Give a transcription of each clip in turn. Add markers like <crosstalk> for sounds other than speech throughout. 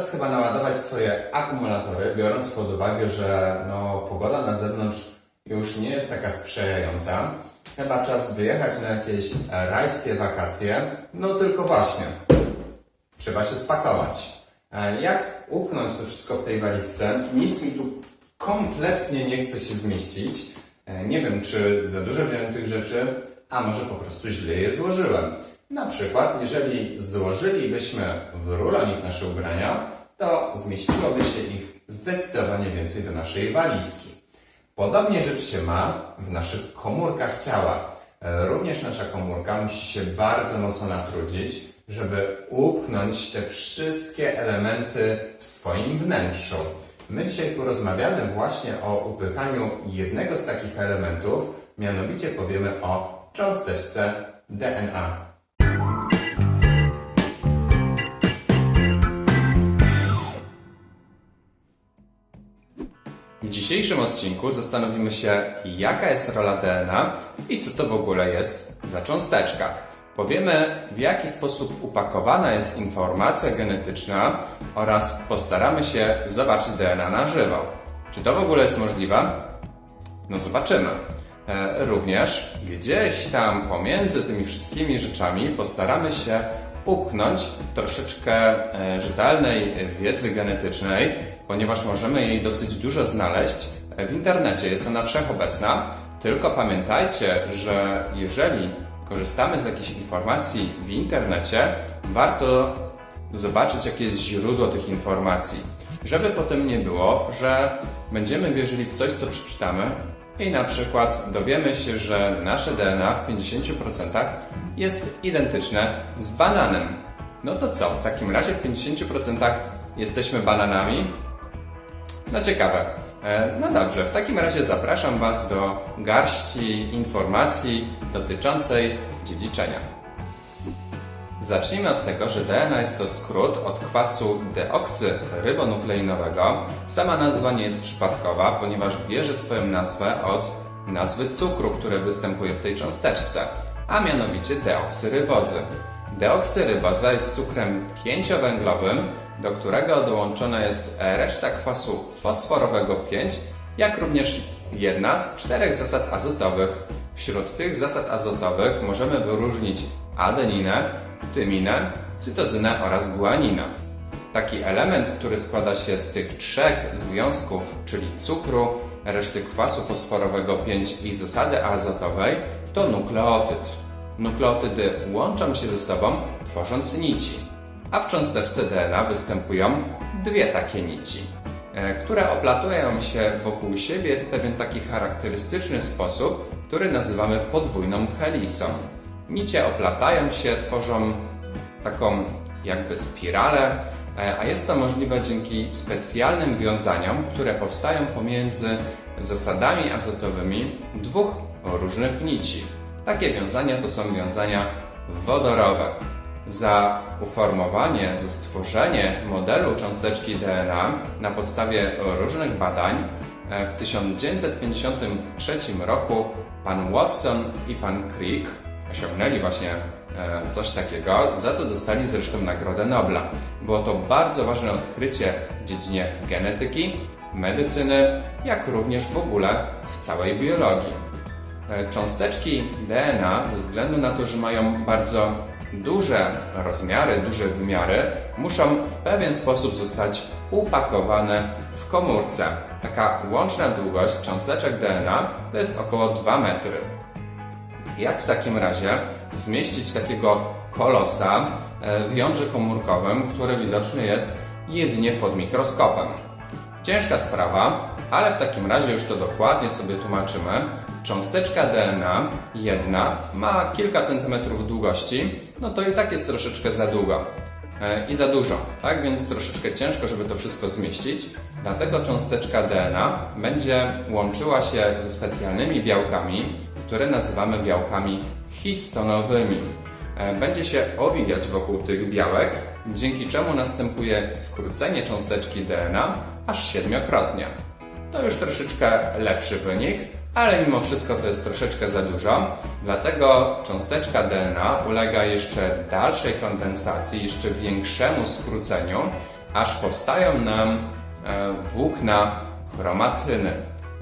czas chyba naładować swoje akumulatory, biorąc pod uwagę, że no, pogoda na zewnątrz już nie jest taka sprzyjająca. Chyba czas wyjechać na jakieś e, rajskie wakacje. No tylko właśnie, trzeba się spakować. E, Jak upchnąć to wszystko w tej walizce? Nic mi tu kompletnie nie chce się zmieścić. E, Nie wiem, czy za dużo wziąłem tych rzeczy, a może po prostu źle je złożyłem. Na przykład, jeżeli złożylibyśmy w rulonik nasze ubrania, to zmieściłoby się ich zdecydowanie więcej do naszej walizki. Podobnie rzecz się ma w naszych komórkach ciała. Również nasza komórka musi się bardzo mocno natrudzić, żeby upchnąć te wszystkie elementy w swoim wnętrzu. My dzisiaj porozmawiamy właśnie o upychaniu jednego z takich elementów, mianowicie powiemy o cząsteczce DNA. Dzisiejszym odcinku zastanowimy się, jaka jest rola DNA i co to w ogóle jest za cząsteczka. Powiemy, w jaki sposób upakowana jest informacja genetyczna oraz postaramy się zobaczyć DNA na żywo. Czy to w ogóle jest możliwe? No zobaczymy. E, Również gdzieś tam pomiędzy tymi wszystkimi rzeczami postaramy się upchnąć troszeczkę e, rzetelnej wiedzy genetycznej, ponieważ możemy jej dosyć dużo znaleźć e, w internecie. Jest ona wszechobecna. Tylko pamiętajcie, że jeżeli korzystamy z jakichś informacji w internecie, warto zobaczyć, jakie jest źródło tych informacji. Żeby potem nie było, że będziemy wierzyli w coś, co przeczytamy i na przykład dowiemy się, że nasze DNA w 50% jest identyczne z bananem. No to co? W takim razie w 50% jesteśmy bananami? No ciekawe. E, No dobrze, w takim razie zapraszam Was do garści informacji dotyczącej dziedziczenia. Zacznijmy od tego, że DNA jest to skrót od kwasu deoksyrybonukleinowego. Sama nazwa nie jest przypadkowa, ponieważ bierze swoją nazwę od nazwy cukru, który występuje w tej cząsteczce, a mianowicie deoksyrybozy. Deoksyryboza jest cukrem pięciowęglowym, do którego dołączona jest reszta kwasu fosforowego 5, jak również jedna z czterech zasad azotowych. Wśród tych zasad azotowych możemy wyróżnić adeninę, tyminę, cytozynę oraz guaninę. Taki element, który składa się z tych trzech związków, czyli cukru, reszty kwasu fosforowego 5 i zasady azotowej, to nukleotyd. Nukleotydy łączą się ze sobą, tworząc nici. A w cząsteczce DNA występują dwie takie nici, e, które oplatują się wokół siebie w pewien taki charakterystyczny sposób, który nazywamy podwójną helisą. Nicie oplatają się, tworzą taką jakby spiralę, e, a jest to możliwe dzięki specjalnym wiązaniom, które powstają pomiędzy zasadami azotowymi dwóch różnych nici. Takie wiązania to są wiązania wodorowe. Za uformowanie, za stworzenie modelu cząsteczki DNA na podstawie różnych badań e, w 1953 roku pan Watson i pan Crick osiągnęli właśnie e, coś takiego, za co dostali zresztą Nagrodę Nobla. Było to bardzo ważne odkrycie w dziedzinie genetyki, medycyny, jak również w ogóle w całej biologii. E, Cząsteczki DNA, ze względu na to, że mają bardzo duże rozmiary, duże wymiary, muszą w pewien sposób zostać upakowane w komórce. Taka łączna długość cząsteczek DNA to jest około 2 metry. Jak w takim razie zmieścić takiego kolosa e, w jądrze komórkowym, który widoczny jest jedynie pod mikroskopem? Ciężka sprawa, ale w takim razie już to dokładnie sobie tłumaczymy. Cząsteczka DNA jedna ma kilka centymetrów długości, no to i tak jest troszeczkę za długo e, i za dużo, tak? Więc troszeczkę ciężko, żeby to wszystko zmieścić. Dlatego cząsteczka DNA będzie łączyła się ze specjalnymi białkami, które nazywamy białkami histonowymi. E, Będzie się owijać wokół tych białek, dzięki czemu następuje skrócenie cząsteczki DNA aż siedmiokrotnie. To już troszeczkę lepszy wynik, ale mimo wszystko to jest troszeczkę za dużo, dlatego cząsteczka DNA ulega jeszcze dalszej kondensacji, jeszcze większemu skróceniu aż powstają nam e, włókna chromatyny.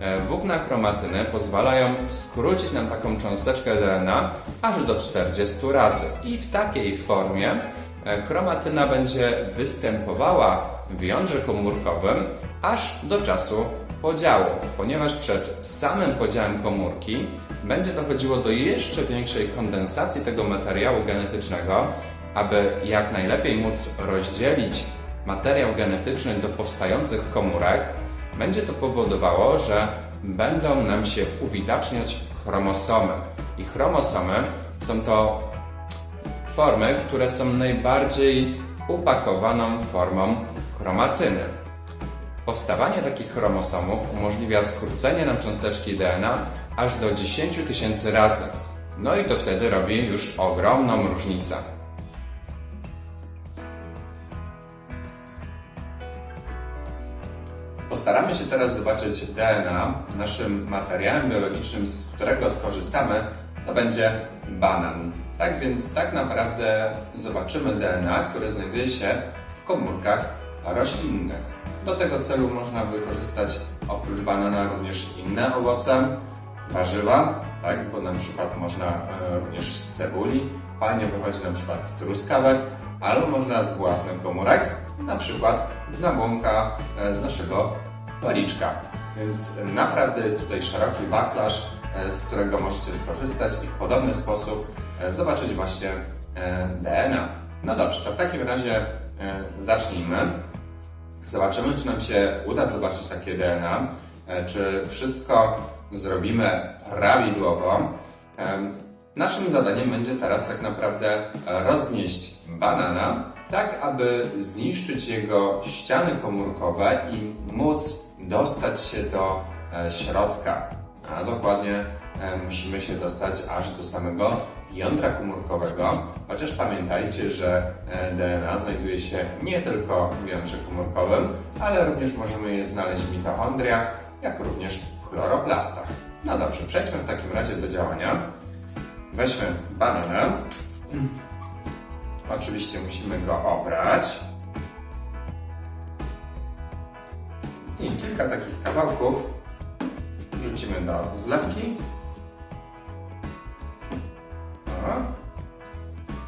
E, Włókna chromatyny pozwalają skrócić nam taką cząsteczkę DNA aż do 40 razy. I w takiej formie e, chromatyna będzie występowała w jądrze komórkowym aż do czasu podziału, ponieważ przed samym podziałem komórki będzie dochodziło do jeszcze większej kondensacji tego materiału genetycznego, aby jak najlepiej móc rozdzielić materiał genetyczny do powstających komórek, będzie to powodowało, że będą nam się uwidaczniać chromosomy. I chromosomy są to formy, które są najbardziej upakowaną formą chromatyny. Powstawanie takich chromosomów umożliwia skrócenie nam cząsteczki DNA aż do 10 tysięcy razy. No i to wtedy robi już ogromną różnicę. Postaramy się teraz zobaczyć DNA. Naszym materiałem biologicznym, z którego skorzystamy, to będzie banan. Tak więc tak naprawdę zobaczymy DNA, które znajduje się w komórkach roślinnych. Do tego celu można wykorzystać oprócz banana również inne owoce, warzywa, tak, bo na przykład można e, również z cebuli, fajnie wychodzi na przykład z truskawek, albo można z własnych komórek, na przykład z nabłonka e, z naszego paliczka. Więc naprawdę jest tutaj szeroki wachlarz, e, z którego możecie skorzystać i w podobny sposób zobaczyć właśnie DNA. No dobrze, to w takim razie zacznijmy. Zobaczymy, czy nam się uda zobaczyć takie DNA, e, czy wszystko zrobimy prawidłowo. Em, Naszym zadaniem będzie teraz tak naprawdę roznieść banana, tak aby zniszczyć jego ściany komórkowe i móc dostać się do e, środka. A dokładnie e, musimy się dostać aż do samego jądra komórkowego, chociaż pamiętajcie, że e, DNA znajduje się nie tylko w jądrze komórkowym, ale również możemy je znaleźć w mitochondriach, jak również w chloroplastach. No dobrze, przejdźmy w takim razie do działania. Weźmy banana. Oczywiście musimy go obrać. I kilka takich kawałków wrzucimy do zlewki.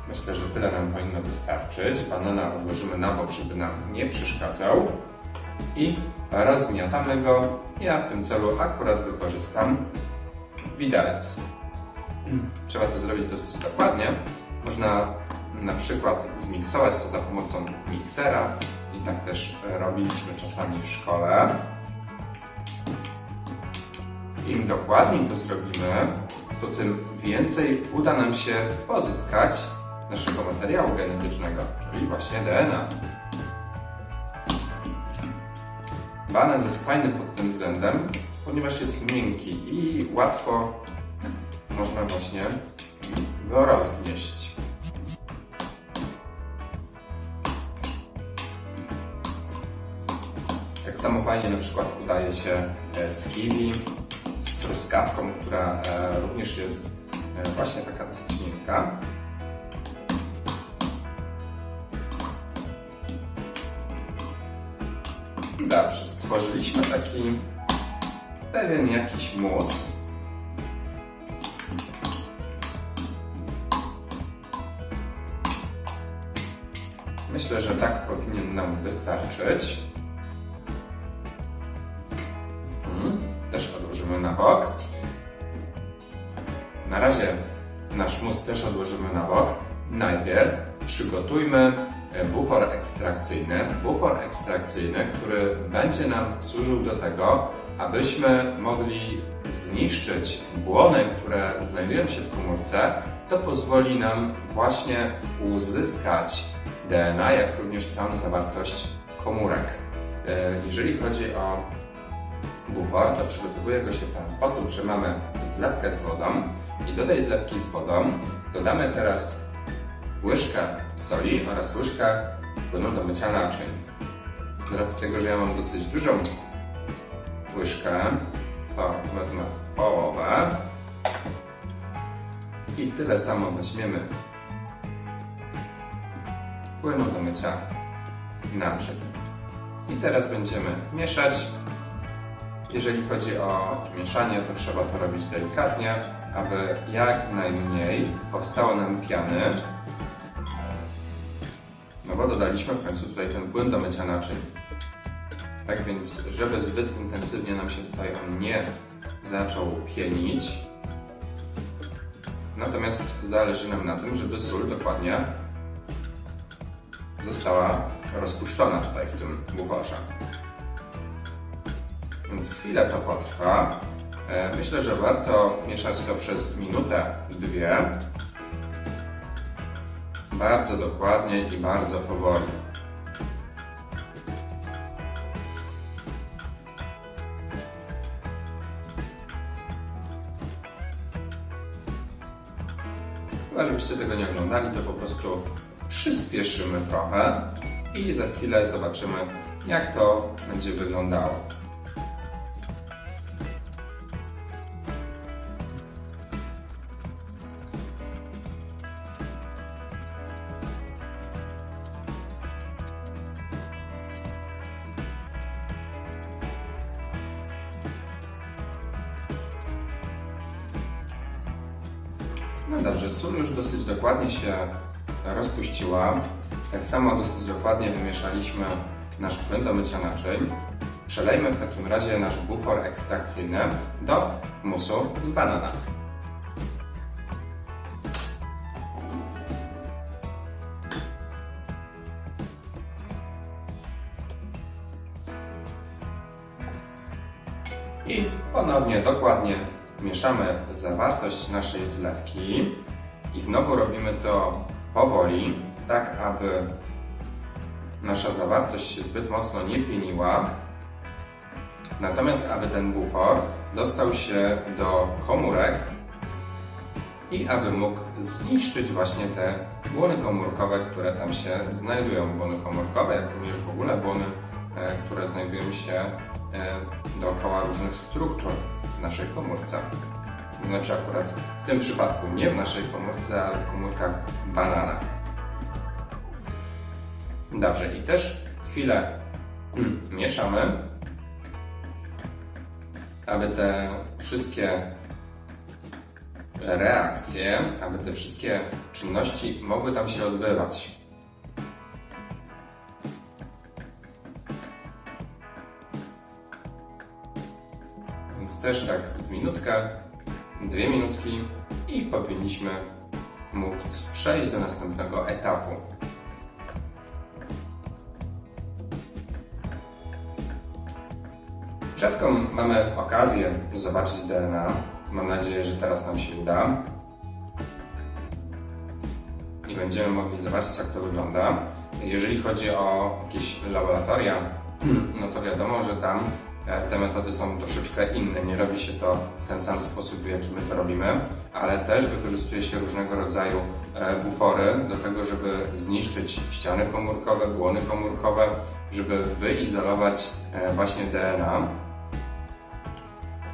Myślę, że tyle nam powinno wystarczyć. Banana odłożymy na bok, żeby nam nie przeszkadzał. I rozgniatamy go. Ja w tym celu akurat wykorzystam widelec. Trzeba to zrobić dosyć dokładnie. Można na przykład zmiksować to za pomocą miksera i tak też robiliśmy czasami w szkole. Im dokładniej to zrobimy, to tym więcej uda nam się pozyskać naszego materiału genetycznego, czyli właśnie DNA. Banan jest fajny pod tym względem, ponieważ jest miękki i łatwo można właśnie go rozgnieść. Tak samo fajnie na przykład udaje się z kiwi, z truskawką, która e, również jest e, właśnie taka dosyć miękka. Dobrze, stworzyliśmy taki pewien jakiś mus. Myślę, że tak powinien nam wystarczyć. Bok. Na razie nasz mus też odłożymy na bok. Najpierw przygotujmy bufor ekstrakcyjny. Bufor ekstrakcyjny, który będzie nam służył do tego, abyśmy mogli zniszczyć błony, które znajdują się w komórce. To pozwoli nam właśnie uzyskać DNA, jak również całą zawartość komórek. E, Jeżeli chodzi o bufor, to przygotowuje go się w ten sposób, że mamy zlewkę z wodą i do tej zlewki z wodą dodamy teraz łyżkę soli oraz łyżkę płynu do mycia naczyń. Z racji tego, że ja mam dosyć dużą łyżkę, to wezmę połowę i tyle samo weźmiemy płynu do mycia naczyń. I teraz będziemy mieszać. Jeżeli chodzi o mieszanie, to trzeba to robić delikatnie, aby jak najmniej powstało nam piany. No bo dodaliśmy w końcu tutaj ten płyn do mycia naczyń. Tak więc, żeby zbyt intensywnie nam się tutaj on nie zaczął pienić, natomiast zależy nam na tym, żeby sól dokładnie została rozpuszczona tutaj w tym buforze. Więc chwilę to potrwa. E, Myślę, że warto mieszać to przez minutę, dwie. Bardzo dokładnie i bardzo powoli. Chyba, żebyście tego nie oglądali, to po prostu przyspieszymy trochę i za chwilę zobaczymy, jak to będzie wyglądało. No dobrze, sól już dosyć dokładnie się rozpuściła. Tak samo dosyć dokładnie wymieszaliśmy nasz płyn do mycia naczyń. Przelejmy w takim razie nasz bufor ekstrakcyjny do musu z banana. Mieszamy zawartość naszej zlewki i znowu robimy to powoli, tak aby nasza zawartość się zbyt mocno nie pieniła. Natomiast aby ten bufor dostał się do komórek i aby mógł zniszczyć właśnie te błony komórkowe, które tam się znajdują. Błony komórkowe, jak również w ogóle błony, e, które znajdują się dookoła różnych struktur w naszej komórce. To znaczy akurat w tym przypadku nie w naszej komórce, ale w komórkach banana. Dobrze, i też chwilę <clears throat> mieszamy, aby te wszystkie reakcje, aby te wszystkie czynności mogły tam się odbywać. Też tak z minutkę, dwie minutki i powinniśmy móc przejść do następnego etapu. Rzadko mamy okazję zobaczyć DNA. Mam nadzieję, że teraz nam się uda. I będziemy mogli zobaczyć, jak to wygląda. Jeżeli chodzi o jakieś laboratoria, <clears throat> no to wiadomo, że tam te metody są troszeczkę inne. Nie robi się to w ten sam sposób, w jaki my to robimy, ale też wykorzystuje się różnego rodzaju e, bufory do tego, żeby zniszczyć ściany komórkowe, błony komórkowe, żeby wyizolować e, właśnie DNA.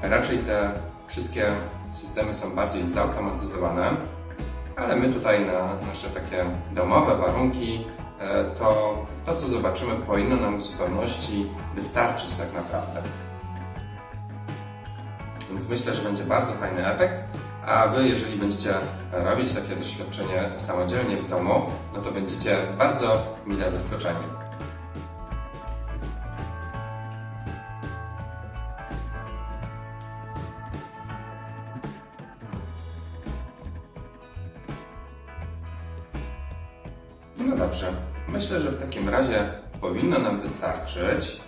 Raczej te wszystkie systemy są bardziej zautomatyzowane, ale my tutaj na nasze takie domowe warunki e, to, to co zobaczymy powinno nam w zupełności wystarczyć tak naprawdę. Więc myślę, że będzie bardzo fajny efekt, a Wy jeżeli będziecie robić takie doświadczenie samodzielnie w domu, no to będziecie bardzo mile zaskoczeni. Myślę, że w takim razie powinno nam wystarczyć.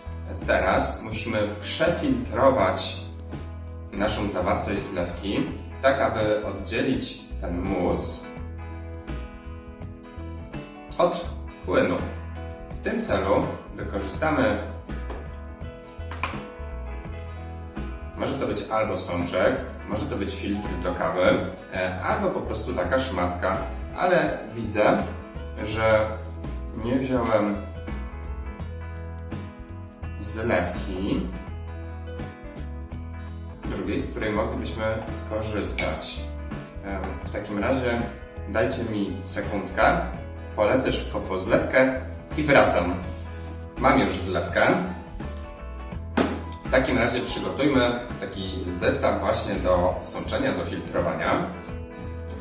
Teraz musimy przefiltrować naszą zawartość zlewki, tak aby oddzielić ten mus od płynu. W tym celu wykorzystamy Może to być albo sączek, może to być filtr do kawy, e, albo po prostu taka szmatka, ale widzę, że nie wziąłem zlewki drugiej, z której moglibyśmy skorzystać. W takim razie dajcie mi sekundkę, polecę szybko po zlewkę i wracam. Mam już zlewkę. W takim razie przygotujmy taki zestaw właśnie do sączenia, do filtrowania.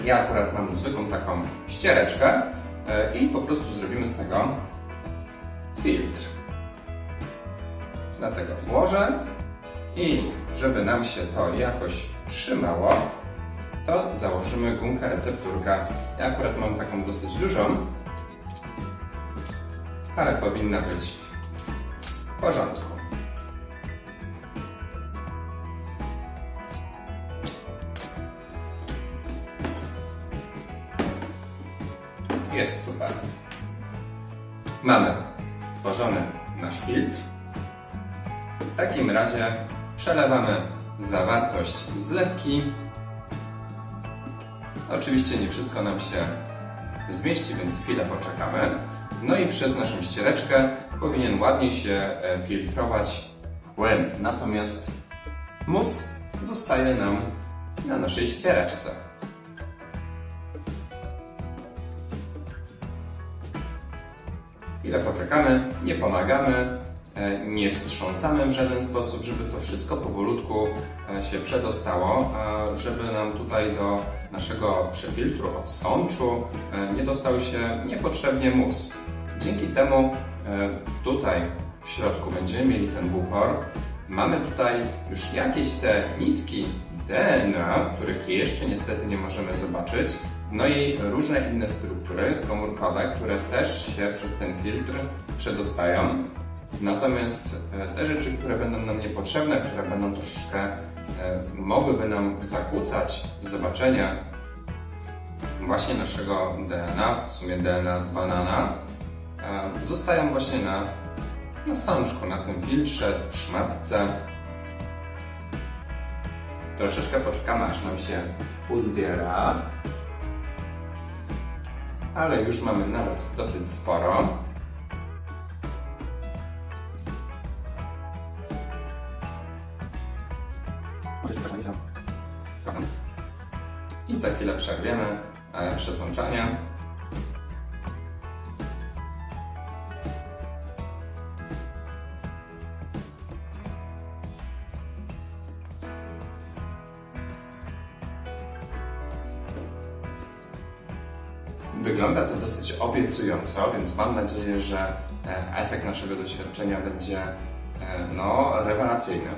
Ja akurat mam zwykłą taką ściereczkę i po prostu zrobimy z tego filtr. Dlatego włożę i żeby nam się to jakoś trzymało, to założymy gumkę recepturka. Ja akurat mam taką dosyć dużą, ale powinna być w porządku. Jest super. Mamy stworzony nasz filtr. W takim razie przelewamy zawartość zlewki. Oczywiście nie wszystko nam się zmieści, więc chwilę poczekamy. No i przez naszą ściereczkę powinien ładniej się e, filtrować płyn. Natomiast mus zostaje nam na naszej ściereczce. Chwilę poczekamy, nie pomagamy, e, nie wstrząsamy w żaden sposób, żeby to wszystko powolutku e, się przedostało, żeby nam tutaj do naszego przefiltru od sączu e, nie dostał się niepotrzebnie mus. Dzięki temu tutaj w środku będziemy mieli ten bufor. Mamy tutaj już jakieś te nitki DNA, których jeszcze niestety nie możemy zobaczyć, no i różne inne struktury komórkowe, które też się przez ten filtr przedostają. Natomiast e, te rzeczy, które będą nam niepotrzebne, które będą troszeczkę e, mogłyby nam zakłócać zobaczenia właśnie naszego DNA, w sumie DNA z banana, e, zostają właśnie na, na sączku, na tym filtrze, szmatce. Troszeczkę poczekamy, aż nam się uzbiera ale już mamy nawet dosyć sporo. I za chwilę przerwiemy e, przesączanie. Obiecująco, więc mam nadzieję, że e, efekt naszego doświadczenia będzie e, no, rewelacyjny.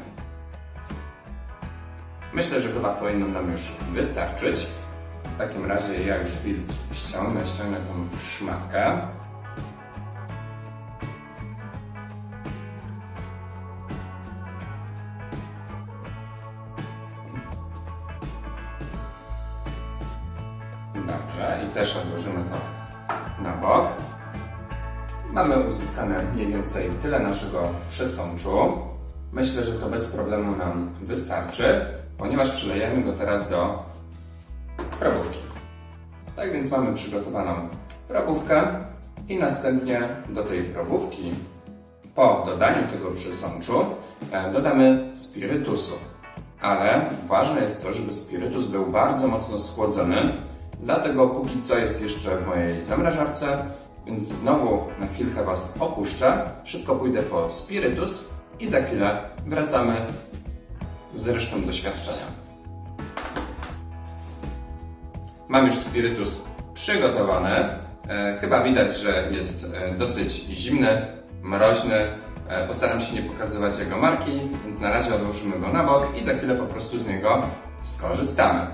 Myślę, że chyba powinno nam już wystarczyć. W takim razie ja już filtr ściągnę, ściągnę tą szmatkę. Więcej tyle naszego przesączu. Myślę, że to bez problemu nam wystarczy, ponieważ przylejemy go teraz do probówki. Tak więc mamy przygotowaną probówkę i następnie do tej probówki po dodaniu tego przesączu e, dodamy spirytusu. Ale ważne jest to, żeby spirytus był bardzo mocno schłodzony, Dlatego póki co jest jeszcze w mojej zamrażarce, więc znowu na chwilkę Was opuszczę. Szybko pójdę po spirytus i za chwilę wracamy z resztą doświadczenia. Mam już spirytus przygotowany. E, chyba widać, że jest e, dosyć zimny, mroźny. E, postaram się nie pokazywać jego marki, więc na razie odłożymy go na bok i za chwilę po prostu z niego skorzystamy.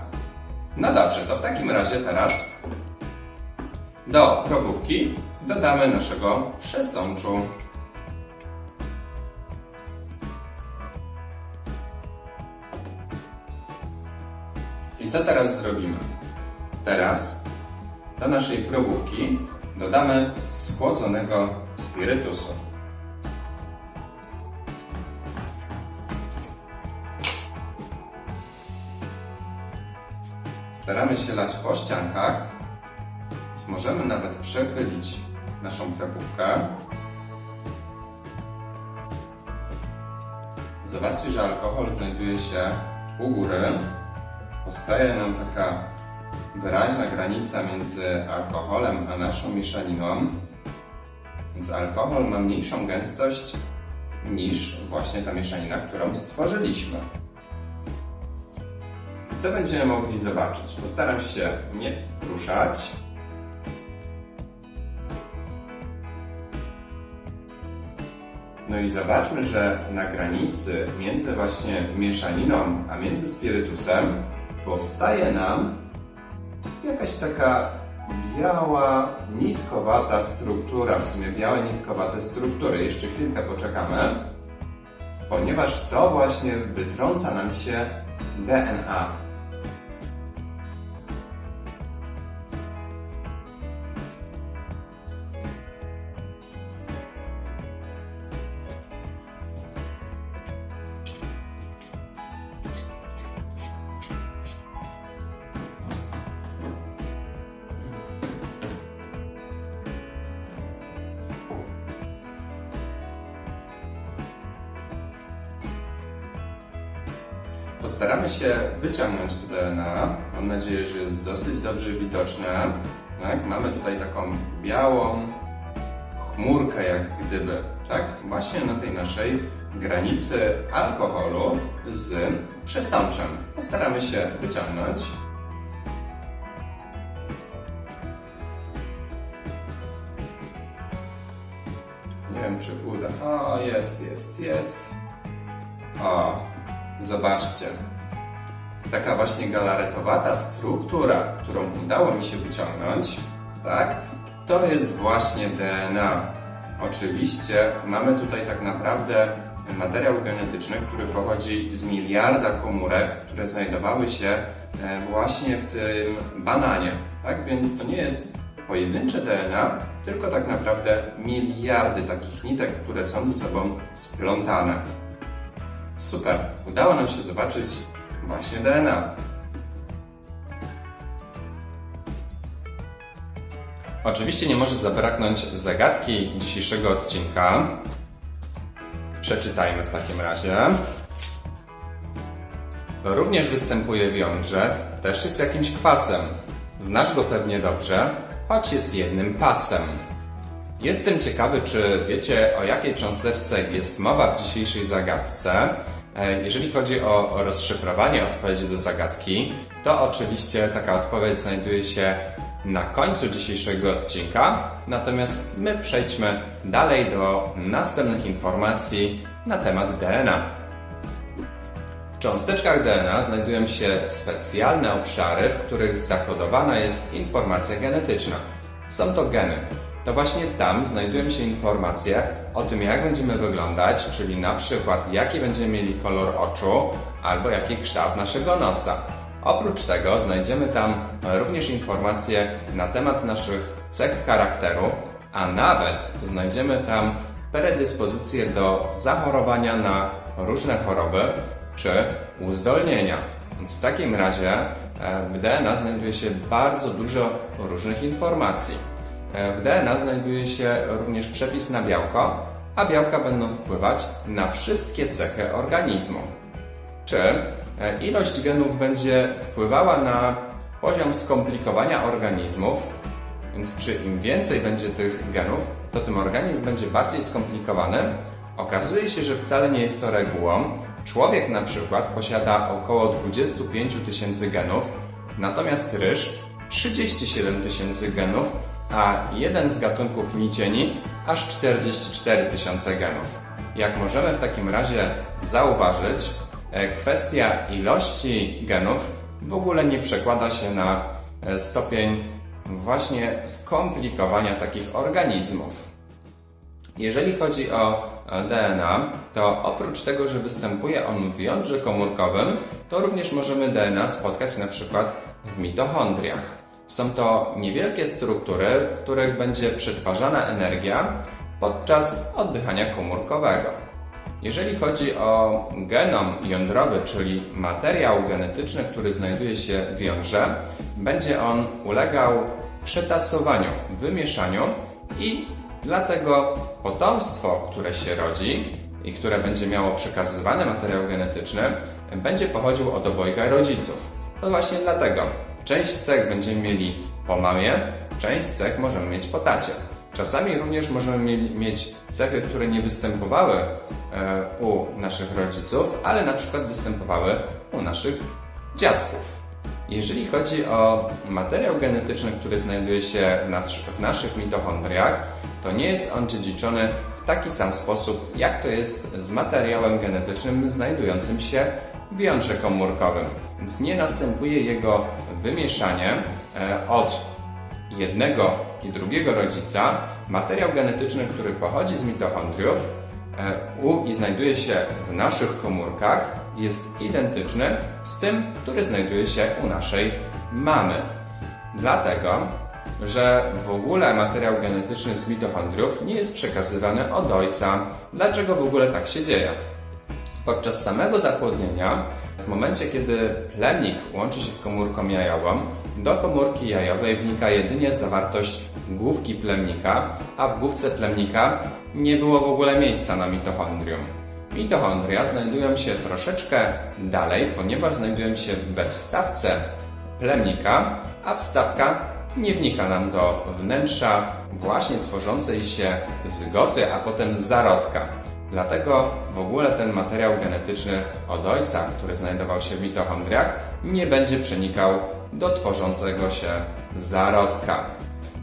No dobrze, to w takim razie teraz do probówki dodamy naszego przesączu. I co teraz zrobimy? Teraz do naszej probówki dodamy schłodzonego spirytusu. Staramy się lać po ściankach, więc możemy nawet przechylić naszą krapówkę. Zobaczcie, że alkohol znajduje się u góry. Powstaje nam taka wyraźna granica między alkoholem a naszą mieszaniną. Więc alkohol ma mniejszą gęstość niż właśnie ta mieszanina, którą stworzyliśmy. Co będziemy mogli zobaczyć? Postaram się nie ruszać. No i zobaczmy, że na granicy między właśnie mieszaniną, a między spirytusem powstaje nam jakaś taka biała, nitkowata struktura, w sumie białe, nitkowate struktury. Jeszcze chwilkę poczekamy, ponieważ to właśnie wytrąca nam się DNA. Alkoholu z przesączem. Postaramy się wyciągnąć. Nie wiem, czy uda. O, jest, jest, jest. O, zobaczcie. Taka właśnie galaretowata struktura, którą udało mi się wyciągnąć, tak? To jest właśnie DNA. Oczywiście mamy tutaj tak naprawdę materiał genetyczny, który pochodzi z miliarda komórek, które znajdowały się e, właśnie w tym bananie. Tak więc to nie jest pojedyncze DNA, tylko tak naprawdę miliardy takich nitek, które są ze sobą splątane. Super, udało nam się zobaczyć właśnie DNA. Oczywiście nie może zabraknąć zagadki dzisiejszego odcinka. Przeczytajmy w takim razie. Również występuje w jądrze, też jest jakimś kwasem. Znasz go pewnie dobrze, choć jest jednym pasem. Jestem ciekawy, czy wiecie, o jakiej cząsteczce jest mowa w dzisiejszej zagadce. E, Jeżeli chodzi o rozszyfrowanie odpowiedzi do zagadki, to oczywiście taka odpowiedź znajduje się na końcu dzisiejszego odcinka, natomiast my przejdźmy dalej do następnych informacji na temat DNA. W cząsteczkach DNA znajdują się specjalne obszary, w których zakodowana jest informacja genetyczna. Są to geny. To właśnie tam znajdują się informacje o tym, jak będziemy wyglądać, czyli na przykład jaki będziemy mieli kolor oczu albo jaki kształt naszego nosa. Oprócz tego znajdziemy tam również informacje na temat naszych cech charakteru, a nawet znajdziemy tam predyspozycje do zachorowania na różne choroby czy uzdolnienia. Więc w takim razie e, w DNA znajduje się bardzo dużo różnych informacji. E, W DNA znajduje się również przepis na białko, a białka będą wpływać na wszystkie cechy organizmu. Czy ilość genów będzie wpływała na poziom skomplikowania organizmów? Więc czy im więcej będzie tych genów, to tym organizm będzie bardziej skomplikowany? Okazuje się, że wcale nie jest to regułą. Człowiek na przykład posiada około 25 tysięcy genów, natomiast ryż 37 tysięcy genów, a jeden z gatunków nicieni aż 44 tysiące genów. Jak możemy w takim razie zauważyć, e, kwestia ilości genów w ogóle nie przekłada się na e, stopień właśnie skomplikowania takich organizmów. Jeżeli chodzi o e, DNA, to oprócz tego, że występuje on w jądrze komórkowym, to również możemy DNA spotkać na przykład w mitochondriach. Są to niewielkie struktury, w których będzie przetwarzana energia podczas oddychania komórkowego. Jeżeli chodzi o genom jądrowy, czyli materiał genetyczny, który znajduje się w jądrze, będzie on ulegał przetasowaniu, wymieszaniu i dlatego potomstwo, które się rodzi i które będzie miało przekazywany materiał genetyczny, będzie pochodził od obojga rodziców. To właśnie dlatego część cech będziemy mieli po mamie, część cech możemy mieć po tacie. Czasami również możemy mie- mieć cechy, które nie występowały e, u naszych rodziców, ale na przykład występowały u naszych dziadków. Jeżeli chodzi o materiał genetyczny, który znajduje się w naszych mitochondriach, to nie jest on dziedziczony w taki sam sposób, jak to jest z materiałem genetycznym znajdującym się w jądrze komórkowym. Więc nie następuje jego wymieszanie e, od jednego i drugiego rodzica. Materiał genetyczny, który pochodzi z mitochondriów e, u i znajduje się w naszych komórkach, jest identyczny z tym, który znajduje się u naszej mamy. Dlatego, że w ogóle materiał genetyczny z mitochondriów nie jest przekazywany od ojca. Dlaczego w ogóle tak się dzieje? Podczas samego zapłodnienia, w momencie kiedy plemnik łączy się z komórką jajową, do komórki jajowej wnika jedynie zawartość główki plemnika, a w główce plemnika nie było w ogóle miejsca na mitochondrium. Mitochondria znajdują się troszeczkę dalej, ponieważ znajdują się we wstawce plemnika, a wstawka nie wnika nam do wnętrza właśnie tworzącej się zgoty, a potem zarodka. Dlatego w ogóle ten materiał genetyczny od ojca, który znajdował się w mitochondriach, nie będzie przenikał do tworzącego się zarodka.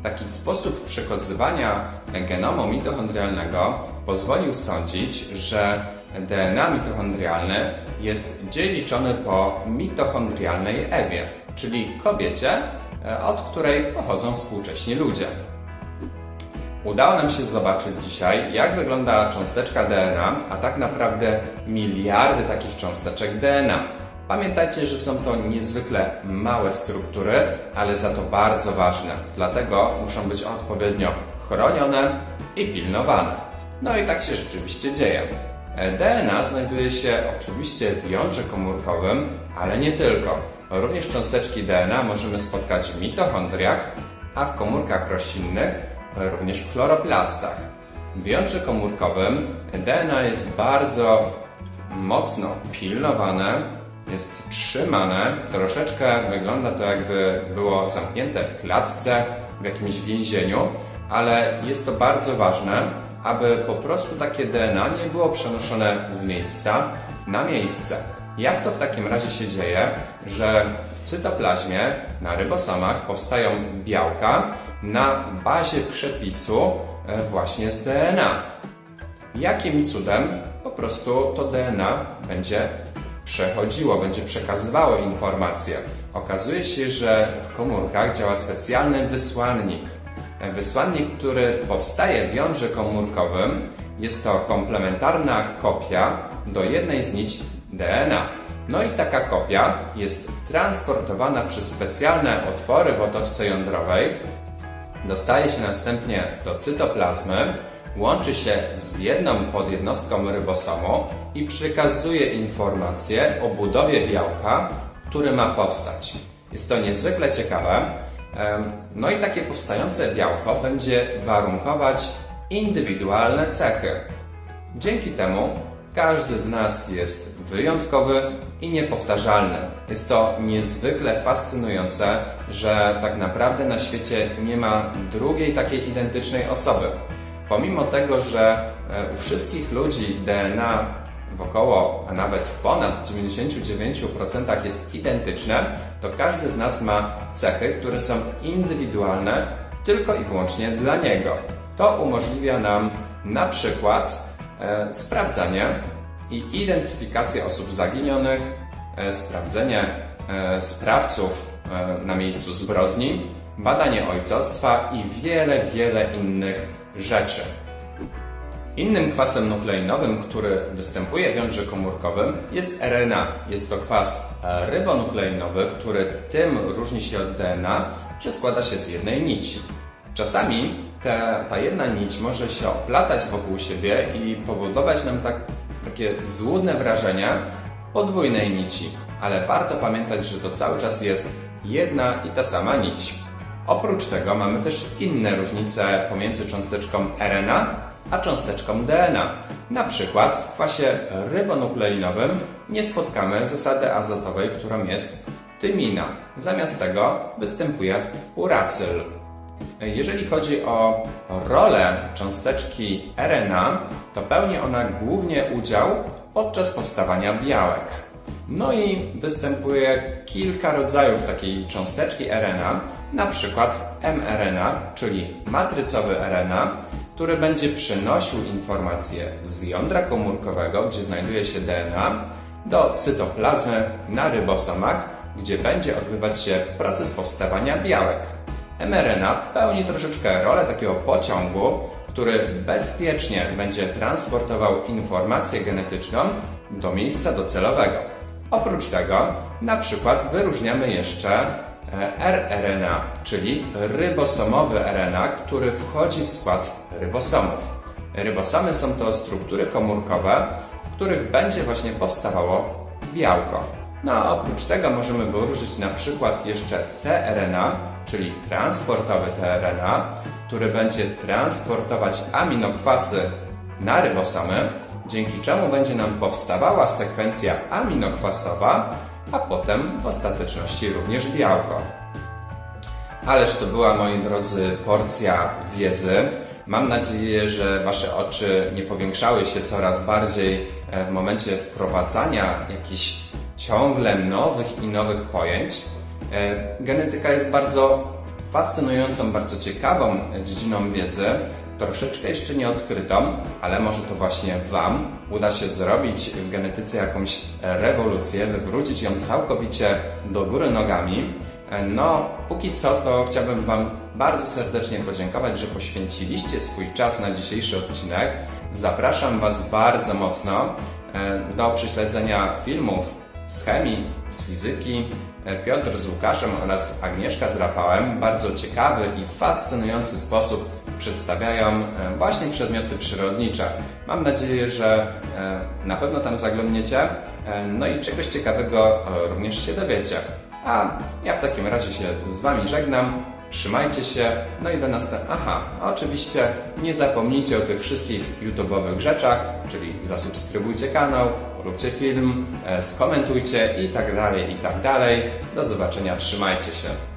Taki sposób przekazywania genomu mitochondrialnego pozwolił sądzić, że DNA mitochondrialne jest dziedziczone po mitochondrialnej Ewie, czyli kobiecie, e, od której pochodzą współcześni ludzie. Udało nam się zobaczyć dzisiaj, jak wygląda cząsteczka DNA, a tak naprawdę miliardy takich cząsteczek DNA. Pamiętajcie, że są to niezwykle małe struktury, ale za to bardzo ważne. Dlatego muszą być odpowiednio chronione i pilnowane. No i tak się rzeczywiście dzieje. DNA znajduje się oczywiście w jądrze komórkowym, ale nie tylko. Również cząsteczki DNA możemy spotkać w mitochondriach, a w komórkach roślinnych również w chloroplastach. W jądrze komórkowym DNA jest bardzo mocno pilnowane, jest trzymane, troszeczkę wygląda to jakby było zamknięte w klatce, w jakimś więzieniu, ale jest to bardzo ważne, aby po prostu takie DNA nie było przenoszone z miejsca na miejsce. Jak to w takim razie się dzieje, że w cytoplazmie na rybosomach powstają białka na bazie przepisu e, właśnie z DNA? Jakim cudem po prostu to DNA będzie przechodziło, będzie przekazywało informacje? Okazuje się, że w komórkach działa specjalny wysłannik – Wysłannik, który powstaje w jądrze komórkowym, jest to komplementarna kopia do jednej z nici DNA. No i taka kopia jest transportowana przez specjalne otwory w otoczce jądrowej, dostaje się następnie do cytoplazmy, łączy się z jedną podjednostką rybosomu i przekazuje informacje o budowie białka, który ma powstać. Jest to niezwykle ciekawe, no i takie powstające białko będzie warunkować indywidualne cechy. Dzięki temu każdy z nas jest wyjątkowy i niepowtarzalny. Jest to niezwykle fascynujące, że tak naprawdę na świecie nie ma drugiej takiej identycznej osoby. Pomimo tego, że e, u wszystkich ludzi DNA w około, a nawet w ponad 99% jest identyczne, to każdy z nas ma cechy, które są indywidualne tylko i wyłącznie dla niego. To umożliwia nam na przykład e, sprawdzanie i identyfikację osób zaginionych, e, sprawdzenie e, sprawców e, na miejscu zbrodni, badanie ojcostwa i wiele, wiele innych rzeczy. Innym kwasem nukleinowym, który występuje w jądrze komórkowym jest RNA. Jest to kwas rybonukleinowy, który tym różni się od DNA, że składa się z jednej nici. Czasami ta, jedna nić może się oplatać wokół siebie i powodować nam tak, takie złudne wrażenie podwójnej nici, ale warto pamiętać, że to cały czas jest jedna i ta sama nić. Oprócz tego mamy też inne różnice pomiędzy cząsteczką RNA a cząsteczką DNA. Na przykład w kwasie rybonukleinowym nie spotkamy zasady azotowej, którą jest tymina. Zamiast tego występuje uracyl. Jeżeli chodzi o rolę cząsteczki RNA, to pełni ona głównie udział podczas powstawania białek. No i występuje kilka rodzajów takiej cząsteczki RNA, na przykład mRNA, czyli matrycowy RNA, który będzie przenosił informacje z jądra komórkowego, gdzie znajduje się DNA, do cytoplazmy na rybosomach, gdzie będzie odbywać się proces powstawania białek. mRNA pełni troszeczkę rolę takiego pociągu, który bezpiecznie będzie transportował informację genetyczną do miejsca docelowego. Oprócz tego, na przykład wyróżniamy jeszcze rRNA, czyli rybosomowy RNA, który wchodzi w skład rybosomów. Rybosomy są to struktury komórkowe, w których będzie właśnie powstawało białko. No a oprócz tego możemy wyróżnić na przykład jeszcze tRNA, czyli transportowy tRNA, który będzie transportować aminokwasy na rybosomy, dzięki czemu będzie nam powstawała sekwencja aminokwasowa, a potem w ostateczności również białko. Ależ to była, moi drodzy, porcja wiedzy. Mam nadzieję, że Wasze oczy nie powiększały się coraz bardziej e, w momencie wprowadzania jakichś ciągle nowych i nowych pojęć. E, Genetyka jest bardzo fascynującą, bardzo ciekawą dziedziną wiedzy, troszeczkę jeszcze nieodkrytą, ale może to właśnie Wam uda się zrobić w genetyce jakąś rewolucję, wywrócić ją całkowicie do góry nogami. No, póki co to chciałbym Wam bardzo serdecznie podziękować, że poświęciliście swój czas na dzisiejszy odcinek. Zapraszam Was bardzo mocno e, do prześledzenia filmów z chemii, z fizyki, e, Piotr z Łukaszem oraz Agnieszka z Rafałem w bardzo ciekawy i fascynujący sposób przedstawiają e, właśnie przedmioty przyrodnicze. Mam nadzieję, że e, na pewno tam zaglądniecie, e, no i czegoś ciekawego również się dowiecie. A ja w takim razie się z Wami żegnam. Trzymajcie się, no i do następnego. Aha, oczywiście nie zapomnijcie o tych wszystkich YouTube'owych rzeczach, czyli zasubskrybujcie kanał, róbcie film, skomentujcie i tak dalej, i tak dalej. Do zobaczenia, trzymajcie się.